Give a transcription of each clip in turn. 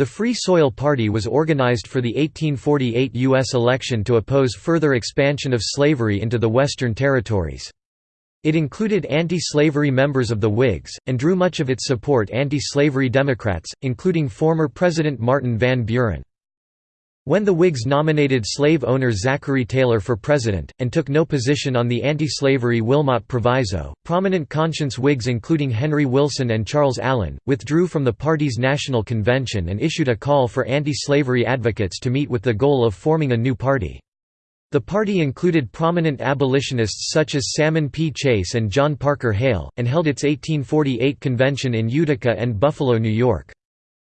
The Free Soil Party was organized for the 1848 U.S. election to oppose further expansion of slavery into the Western territories. It included anti-slavery members of the Whigs, and drew much of its support anti-slavery Democrats, including former President Martin Van Buren. When the Whigs nominated slave owner Zachary Taylor for president, and took no position on the anti-slavery Wilmot Proviso, prominent conscience Whigs including Henry Wilson and Charles Allen, withdrew from the party's national convention and issued a call for anti-slavery advocates to meet with the goal of forming a new party. The party included prominent abolitionists such as Salmon P. Chase and John Parker Hale, and held its 1848 convention in Utica and Buffalo, New York.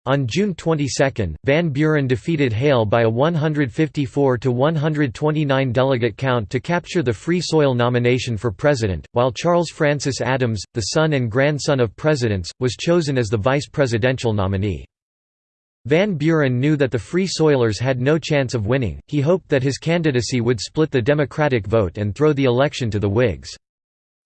On June 22, Van Buren defeated Hale by a 154 to 129 delegate count to capture the Free Soil nomination for president, while Charles Francis Adams, the son and grandson of presidents, was chosen as the vice presidential nominee. Van Buren knew that the Free Soilers had no chance of winning, he hoped that his candidacy would split the Democratic vote and throw the election to the Whigs.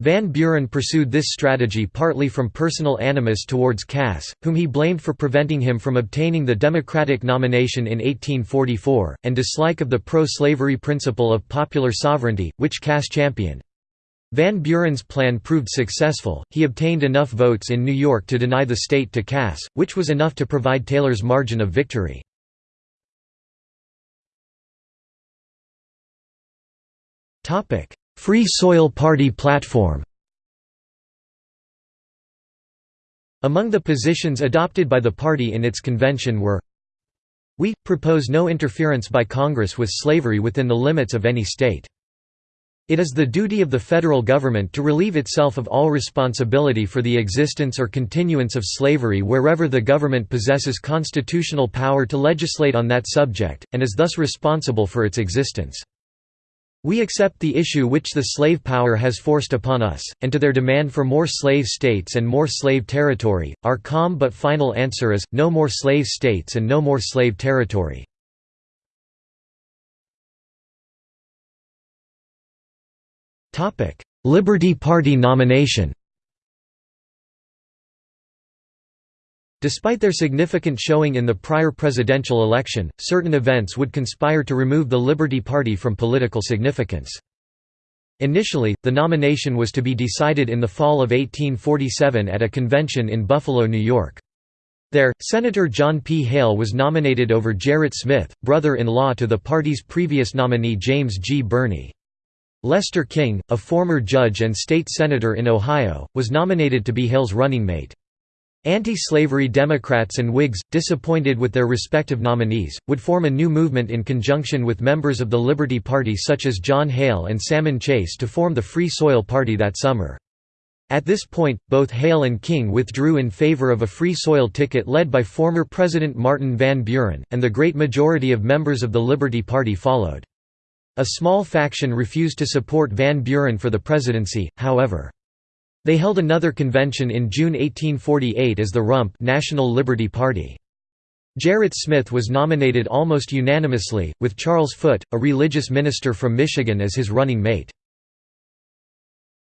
Van Buren pursued this strategy partly from personal animus towards Cass, whom he blamed for preventing him from obtaining the Democratic nomination in 1844, and dislike of the pro-slavery principle of popular sovereignty, which Cass championed. Van Buren's plan proved successful, he obtained enough votes in New York to deny the state to Cass, which was enough to provide Taylor's margin of victory. Free Soil Party platform Among the positions adopted by the party in its convention were We, propose no interference by Congress with slavery within the limits of any state. It is the duty of the federal government to relieve itself of all responsibility for the existence or continuance of slavery wherever the government possesses constitutional power to legislate on that subject, and is thus responsible for its existence. We accept the issue which the slave power has forced upon us, and to their demand for more slave states and more slave territory, our calm but final answer is, no more slave states and no more slave territory. Liberty Party nomination Despite their significant showing in the prior presidential election, certain events would conspire to remove the Liberty Party from political significance. Initially, the nomination was to be decided in the fall of 1847 at a convention in Buffalo, New York. There, Senator John P. Hale was nominated over Gerrit Smith, brother-in-law to the party's previous nominee James G. Birney. Leicester King, a former judge and state senator in Ohio, was nominated to be Hale's running mate. Anti-slavery Democrats and Whigs, disappointed with their respective nominees, would form a new movement in conjunction with members of the Liberty Party such as John Hale and Salmon Chase to form the Free Soil Party that summer. At this point, both Hale and King withdrew in favor of a Free Soil ticket led by former President Martin Van Buren, and the great majority of members of the Liberty Party followed. A small faction refused to support Van Buren for the presidency, however. They held another convention in June 1848 as the Rump National Liberty Party. Gerrit Smith was nominated almost unanimously, with Charles Foote, a religious minister from Michigan as his running mate.